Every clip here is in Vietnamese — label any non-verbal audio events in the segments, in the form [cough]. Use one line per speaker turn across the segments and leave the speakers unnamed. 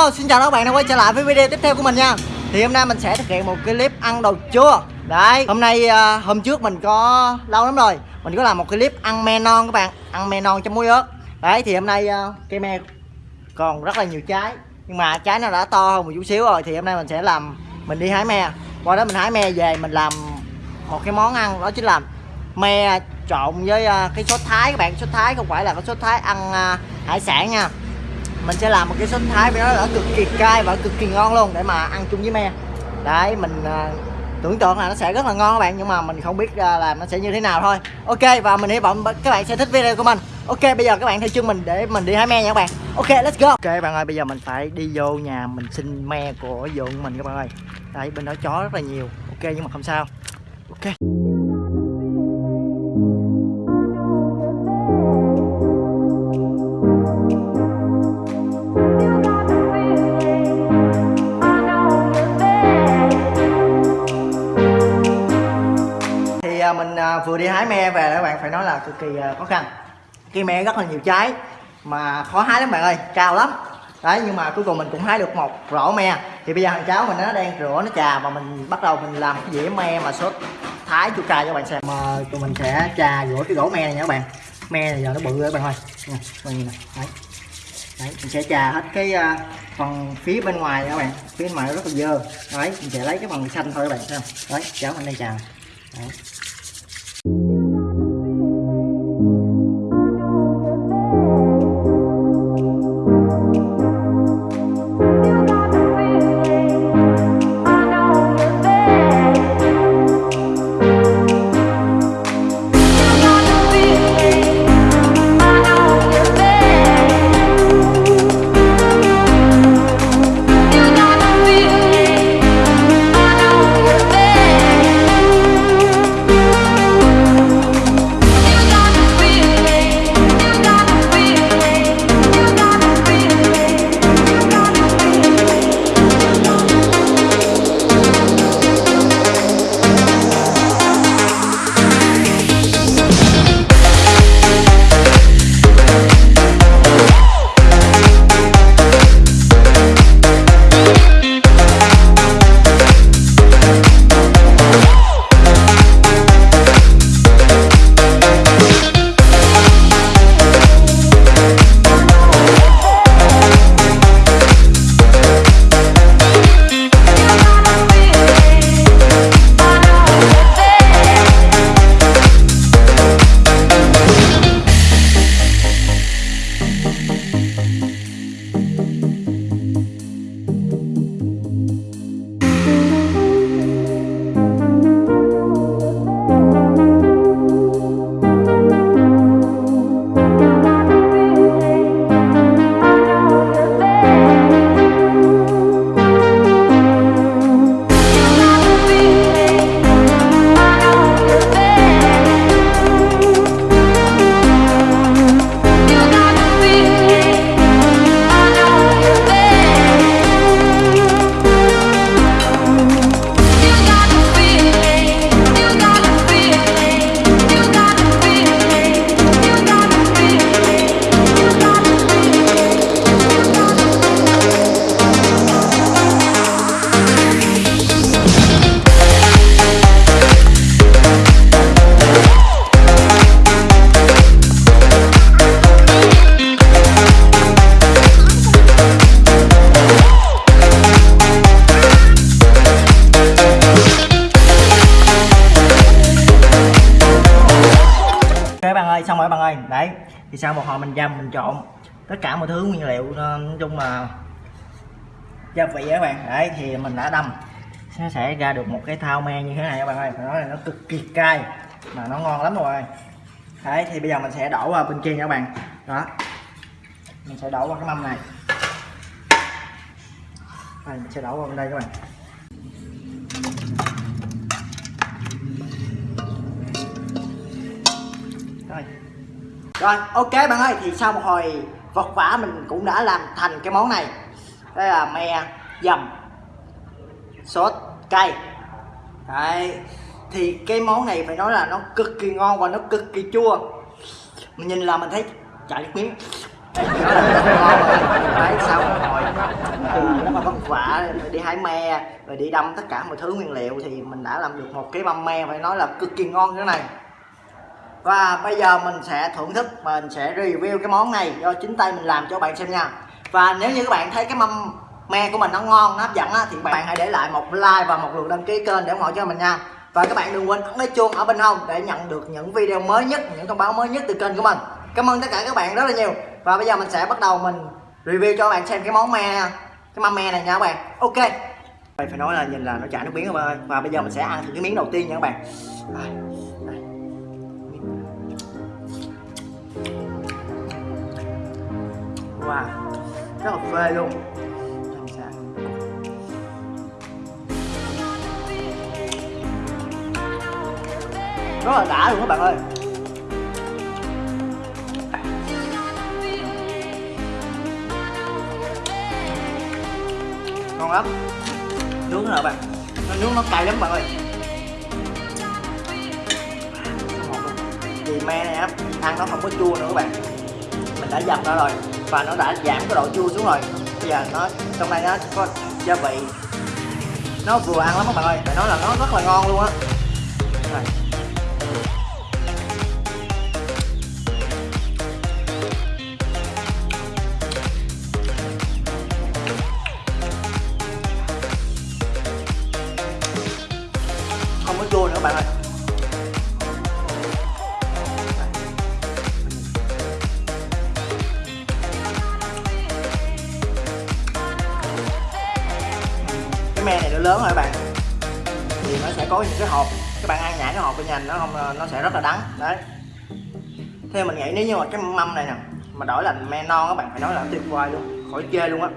Hello, xin chào các bạn đã quay trở lại với video tiếp theo của mình nha. Thì hôm nay mình sẽ thực hiện một cái clip ăn đồ chua. Đấy, hôm nay ờ, hôm trước mình có lâu lắm rồi Mình có làm một clip ăn me non các bạn Ăn me non trong muối ớt. Đấy, thì hôm nay ờ, cây me còn rất là nhiều trái Nhưng mà trái nó đã to hơn một chút xíu rồi Thì hôm nay mình sẽ làm, mình đi hái me. Qua đó mình hái me về mình làm một cái món ăn Đó chính là me trộn với ờ, cái sốt thái các bạn. Sốt thái không phải là cái sốt thái ăn hải sản nha mình sẽ làm một cái sốt thái với nó là cực kỳ cay và cực kỳ ngon luôn để mà ăn chung với me. Đấy mình uh, tưởng tượng là nó sẽ rất là ngon các bạn nhưng mà mình không biết à, uh, làm nó sẽ như thế nào thôi. Ok và mình hy vọng các bạn sẽ thích video của mình. Ok bây giờ các bạn theo chân mình để mình đi hái me nha các bạn. Ok let's go. Ok bạn ơi bây giờ mình phải đi vô nhà mình xin me của vườn mình các bạn ơi. Đấy bên đó chó rất là nhiều. Ok nhưng mà không sao. À, vừa đi hái me về các bạn phải nói là cực kỳ à, khó khăn. Cây me rất là nhiều trái mà khó hái lắm bạn ơi cao lắm. Đấy nhưng mà cuối cùng mình cũng hái được một rổ me. Thì bây giờ thằng cháu mình nó đang rửa nó trà và mình bắt đầu mình làm cái dĩa me mà sốt thái chua cay cho các bạn xem. Mà tụi mình sẽ trà rửa cái gỗ me này nha các bạn. Me này giờ nó bự rồi các bạn ơi. Ừ, nè bạn nhìn này đấy. Đấy mình sẽ trà hết cái uh, phần phía bên ngoài nha các bạn. Phía bên ngoài nó rất là dơ. Đấy mình sẽ lấy cái phần xanh thôi các bạn xem, đấy cháu mình đây trà. Đấy. Thì sau một hồi mình dầm mình trộn tất cả mọi thứ nguyên liệu ờ, nói chung là gia vị các bạn. Đấy thì mình đã đâm. Nó sẽ ra được một cái thao me như thế này các bạn ơi. Phải nói là nó cực kỳ cay mà nó ngon lắm rồi. Đấy thì bây giờ mình sẽ đổ vào bên kia nha các bạn. Đó. Mình sẽ đổ vào cái mâm này. Đây, mình sẽ đổ vào bên đây các bạn. Rồi, ok bạn ơi, thì sau một hồi vật vả mình cũng đã làm thành cái món này. Đây là me, dầm, sốt, cay. Đấy, thì cái món này phải nói là nó cực kỳ ngon và nó cực kỳ chua. Mình nhìn là mình thấy chảy nước miếng. Rồi [laughs] đấy, sau một hồi à, rất là vất vả, đi hái me, rồi đi đâm tất cả mọi thứ nguyên liệu thì mình đã làm được một cái mâm me, phải nói là cực kỳ ngon như thế này và bây giờ mình sẽ thưởng thức mình sẽ review cái món này do chính tay mình làm cho bạn xem nha. Và nếu như các bạn thấy cái mâm me của mình nó ngon nó hấp dẫn á, thì các bạn hãy để lại một like và một lượt đăng ký kênh để ủng hộ cho mình nha. Và các bạn đừng quên ấn cái chuông ở bên hông để nhận được những video mới nhất những thông báo mới nhất từ kênh của mình. Cảm ơn tất cả các bạn rất là nhiều. Và bây giờ mình sẽ bắt đầu mình review cho các bạn xem cái món me cái mâm me này nha các bạn. Ok. Phải nói là nhìn là nó chảy nước miếng các bạn ơi. Và bây giờ mình sẽ ăn thử cái miếng đầu tiên nha các bạn. Wow, rất là phê luôn. Làm sao? rất là đã luôn các bạn ơi. Ngon lắm. Nướng nữa bạn? Nó nướng nó cay lắm bạn ơi. Vì me này á ăn nó không có chua nữa các bạn. Mình đã dập nó rồi và nó đã giảm cái độ chua xuống rồi. Bây giờ nó, trong đây nó có gia vị. Nó vừa ăn lắm các bạn ơi, phải nói là nó rất là ngon luôn á. Không có chua nữa các bạn ơi. Có những cái hộp các bạn ăn nhả cái hộp bên nhà nó không, nó sẽ rất là đắng. Đấy. Theo mình nghĩ nếu như mà cái mâm này nè, mà đổi là me non các bạn, phải nói là tuyệt vời luôn, khỏi chê luôn á.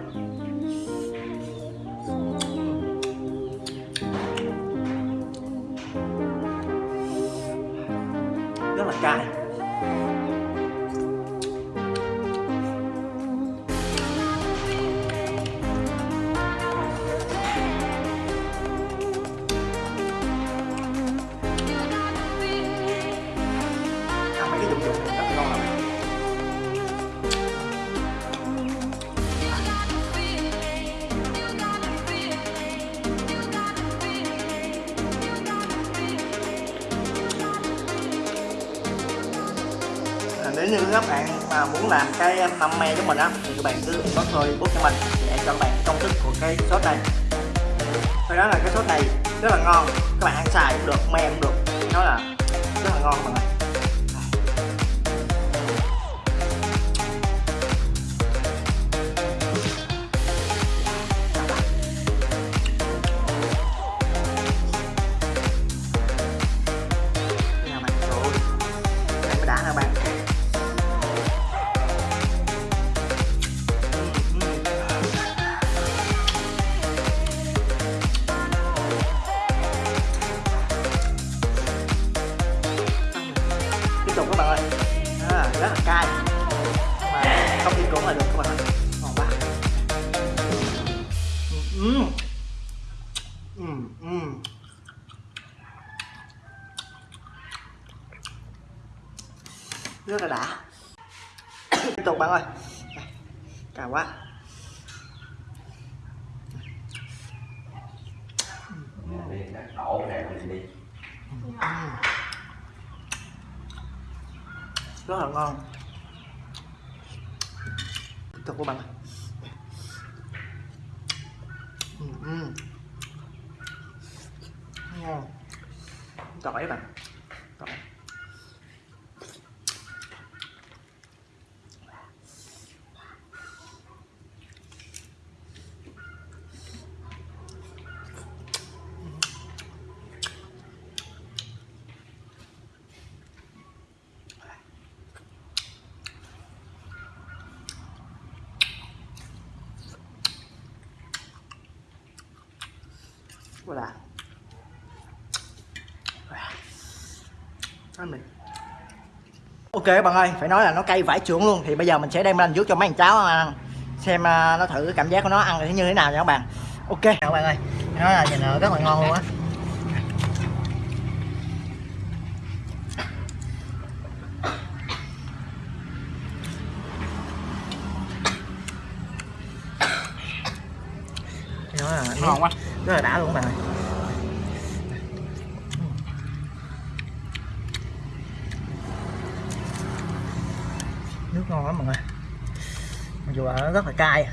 Nếu như các bạn mà muốn làm cái mâm me của mình á, thì các bạn cứ inbox thôi bút cho mình để cho các bạn công thức của cái sốt này. Thôi đó là cái sốt này rất là ngon, các bạn ăn xài cũng được, me cũng được. Nó là rất là ngon mọi người rất là đã. Tiếp tục bạn ơi. Đây, quá. Rất là ngon. Tiếp tục các bạn ơi. Ngon. Tỏi bạn. Tỏi gọi ok bạn ơi phải nói là nó cay vải trưởng luôn. Thì bây giờ mình sẽ đem lên trước cho mấy thằng cháu ăn. Xem à, nó thử cảm giác của nó ăn như thế nào nha các bạn. Ok các bạn ơi. Nó là nhìn à, rất là ngon luôn á. Nó là
ngon quá
rất là đã luôn các bạn nước ngon lắm mọi người. Mặc dù là nó rất là cay.